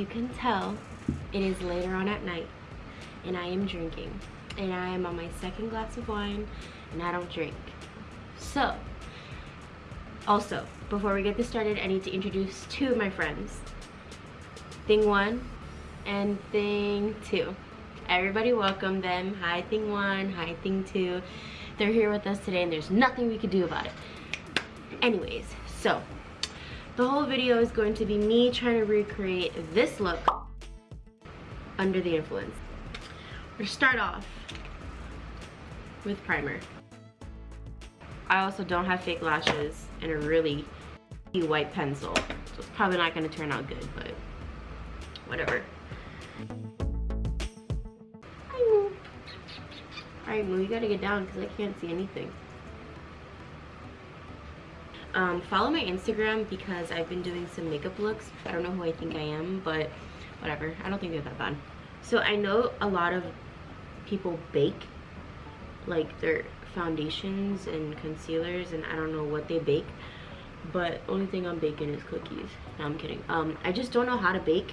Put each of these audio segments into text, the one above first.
you can tell, it is later on at night and I am drinking. And I am on my second glass of wine and I don't drink. So, also, before we get this started, I need to introduce two of my friends. Thing one and thing two. Everybody welcome them. Hi thing one, hi thing two. They're here with us today and there's nothing we could do about it. Anyways, so the whole video is going to be me trying to recreate this look under the influence. We're start off with primer. I also don't have fake lashes and a really white pencil. So it's probably not gonna turn out good, but whatever. Alright Moo, you gotta get down because I can't see anything. Um, follow my Instagram because I've been doing some makeup looks. I don't know who I think I am, but whatever. I don't think they're that bad. So I know a lot of people bake like their foundations and concealers and I don't know what they bake. But only thing I'm baking is cookies. No, I'm kidding. Um, I just don't know how to bake.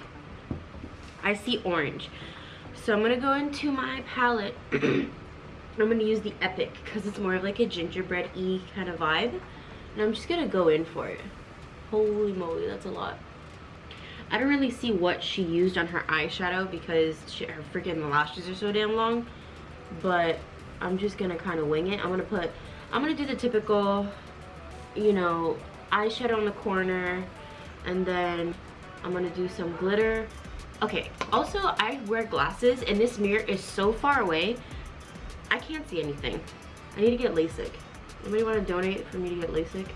I see orange. So I'm gonna go into my palette. I'm gonna use the Epic because it's more of like a gingerbread-y kind of vibe. And I'm just gonna go in for it. Holy moly, that's a lot. I don't really see what she used on her eyeshadow because she, her freaking lashes are so damn long. But I'm just gonna kind of wing it. I'm gonna put, I'm gonna do the typical, you know, eyeshadow on the corner. And then I'm gonna do some glitter. Okay, also I wear glasses and this mirror is so far away. I can't see anything. I need to get LASIK. Anybody want to donate for me to get LASIK?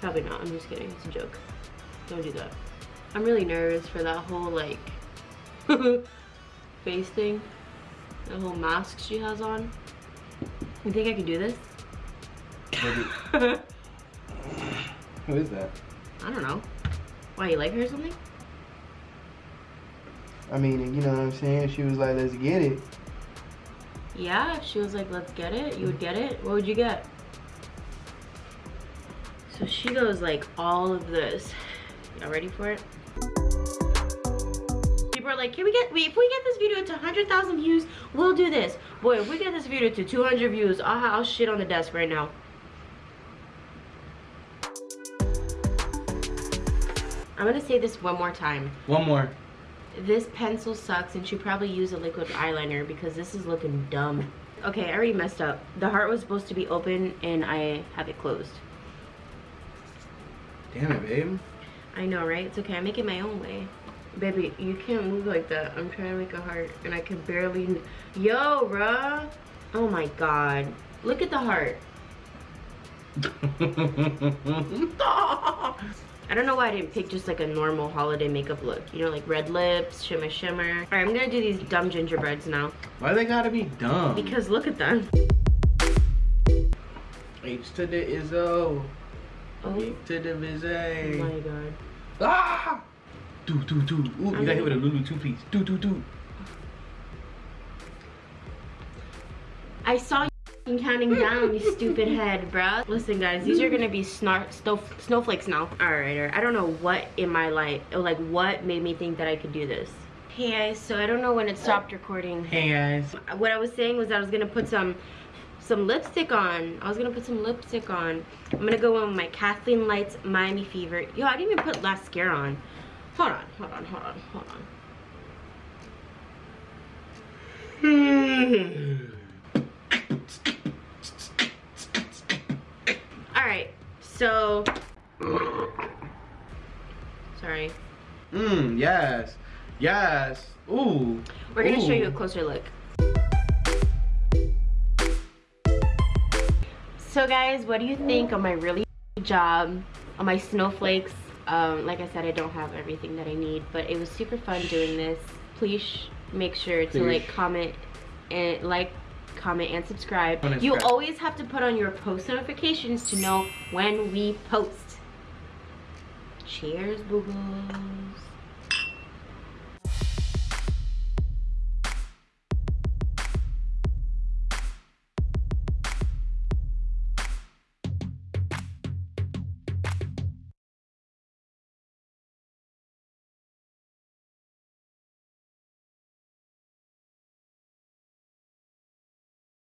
Probably not. I'm just kidding. It's a joke. Don't do that. I'm really nervous for that whole like face thing. The whole mask she has on. You think I can do this? Maybe Who is that? I don't know. Why, you like her or something? I mean, you know what I'm saying? She was like, let's get it. Yeah, if she was like, let's get it, you would get it. What would you get? So she goes like all of this. Y'all ready for it? People are like, can we get, if we get this video to 100,000 views, we'll do this. Boy, if we get this video to 200 views, I'll, I'll shit on the desk right now. I'm gonna say this one more time. One more. This pencil sucks and should probably use a liquid eyeliner because this is looking dumb. Okay, I already messed up. The heart was supposed to be open and I have it closed. Damn it, babe. I know, right? It's okay. I make it my own way. Baby, you can't move like that. I'm trying to make a heart and I can barely... Yo, bruh. Oh my god. Look at the heart. I don't know why I didn't pick just like a normal holiday makeup look. You know, like red lips, shimmer shimmer. All right, I'm gonna do these dumb gingerbreads now. Why they gotta be dumb? Because look at them. H to the Izzo. Oh. To the Oh my god. Ah! Do, do, do. Ooh, you got hit with a Lulu two piece. Do, do, do. I saw you counting down, you stupid head, bruh. Listen, guys, these are gonna be snar snow snowflakes now. All right, all right, I don't know what in my life, like what made me think that I could do this. Hey guys, so I don't know when it stopped recording. Hey guys. What I was saying was I was gonna put some some lipstick on. I was gonna put some lipstick on. I'm gonna go in with my Kathleen Lights Miami Fever. Yo, I didn't even put mascara on. Hold on, hold on, hold on, hold on. Alright, so sorry. Mmm, yes. Yes. Ooh. We're gonna show you a closer look. So guys, what do you think of my really job on my snowflakes? Um, like I said, I don't have everything that I need, but it was super fun doing this. Please make sure to Please. like, comment, and like, comment, and subscribe. And You subscribe. always have to put on your post notifications to know when we post. Cheers, boo-boos.